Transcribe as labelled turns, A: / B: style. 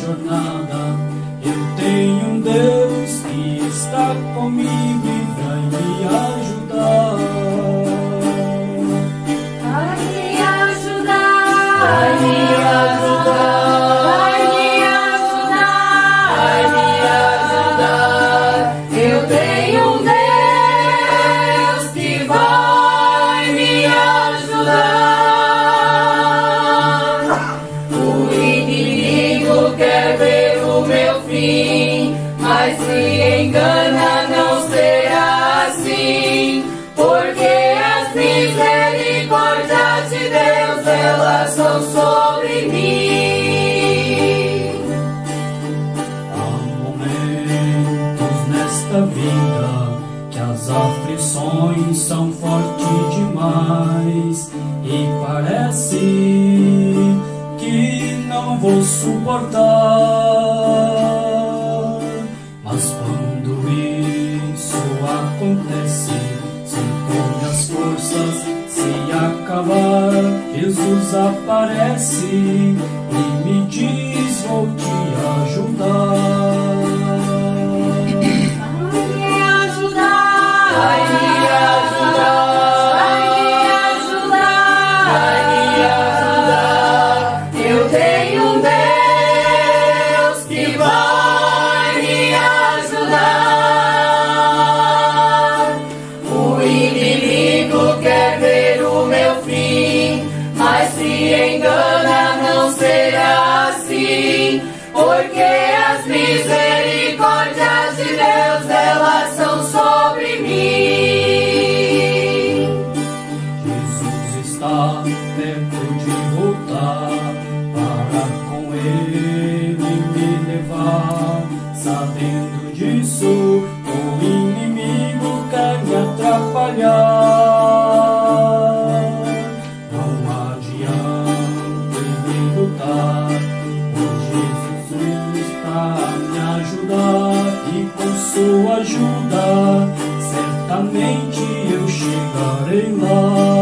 A: jornada
B: mim, mas se engana não será assim, porque as misericórdias de Deus elas são sobre mim.
A: Há momentos nesta vida que as aflições são fortes demais e parece que não vou suportar. Jesus aparece e me diz: Vou te ajudar.
B: porque as misericórdias de Deus elas são sobre mim.
A: Jesus está perto de voltar para com ele me levar, sabendo disso. ajudar e com sua ajuda certamente eu chegarei lá.